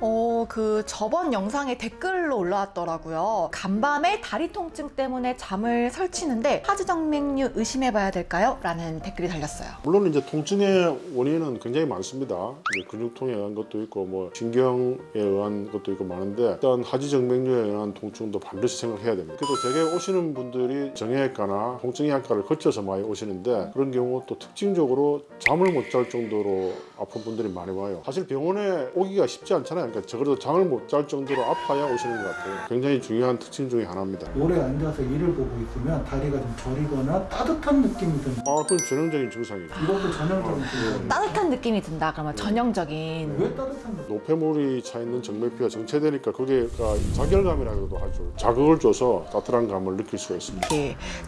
어, 그 저번 영상에 댓글로 올라왔더라고요. 간밤에 다리 통증 때문에 잠을 설치는데 하지정맥류 의심해봐야 될까요? 라는 댓글이 달렸어요. 물론 이제 통증의 원인은 굉장히 많습니다. 근육통에 의한 것도 있고 뭐 신경에 의한 것도 있고 많은데 일단 하지정맥류에 의한 통증도 반드시 생각해야 됩니다. 그래도 대개 오시는 분들이 정형외과나 통증의학과를 거쳐서 많이 오시는데 그런 경우 또 특징적으로 잠을 못 잘 정도로 아픈 분들이 많이 와요. 사실 병원에 오기가 쉽지 않잖아요. 그러니까 적어도 잠을 못 잘 정도로 아파야 오시는 것 같아요. 굉장히 중요한 특징 중에 하나입니다. 오래 앉아서 일을 보고 있으면 다리가 좀 저리거나 따뜻한 느낌이 든다. 아, 그건 전형적인 증상이죠. 이것도 전형적인 증상이에요. 따뜻한 느낌이 든다. 그러면 전형적인. 왜 따뜻한 느낌? 노폐물이 차 있는 정맥류가 정체되니까 그게가 자결감이라고도 하죠. 자극을 줘서 따뜻한 감을 느낄 수가 있습니다.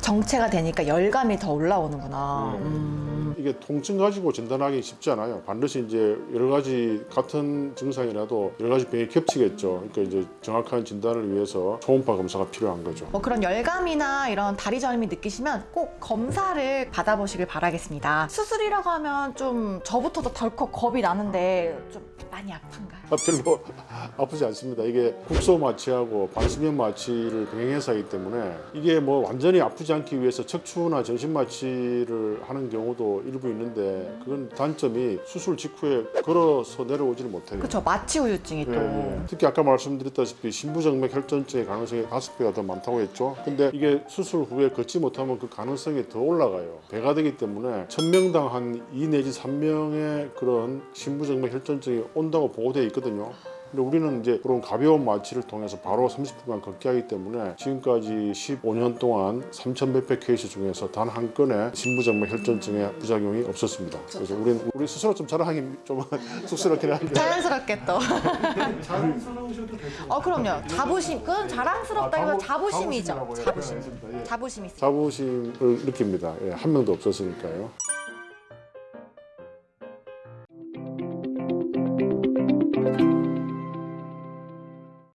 정체가 되니까 열감이 더 올라오는구나. 음. 이게 통증 가지고 진단하기 쉽지 않아요. 반드시 이제 여러 가지 같은 증상이라도 여러 가지 병이 겹치겠죠. 그러니까 이제 정확한 진단을 위해서 초음파 검사가 필요한 거죠. 뭐 그런 열감이나 이런 다리 저림이 느끼시면 꼭 검사를 받아보시길 바라겠습니다. 수술이라고 하면 좀 저부터도 덜컥 겁이 나는데 좀 많이 아픈가요? 아, 별로 아프지 않습니다. 이게 국소 마취하고 반수면 마취를 병행해서 하기 때문에 이게 뭐 완전히 아프지 않기 위해서 척추나 전신 마취를 하는 경우도 일부 있는데 그건 단점이 수술 직후에 걸어서 내려오지를 못해요. 그렇죠. 마취 우유증이 또. 예, 예. 특히 아까 말씀드렸다시피 신부정맥 혈전증의 가능성이 다섯 배가 더 많다고 했죠. 근데 이게 수술 후에 걷지 못하면 그 가능성이 더 올라가요. 배가 되기 때문에 천 명당 한2 내지 3명의 그런 신부정맥 혈전증이 온다고 보고되어 있거든요. 근데 우리는 이제 그런 가벼운 마취를 통해서 바로 30분간 걷게 하기 때문에 지금까지 15년 동안 3천 몇백 케이스 중에서 단 한 건의 신부정맥 혈전증의 부작용이 없었습니다. 그래서 우리는 우리 스스로 좀 자랑하기 좀 쑥스럽긴 한데 자연스럽게 또. 자랑스러우셔도 될것 같아요. 어 그럼요. 자부심. 그건 자랑스럽다기보다 아, 자부- 자부심이죠. 자부심. 네. 예. 자부심 있어요. 자부심을 느낍니다. 예, 한 명도 없었으니까요.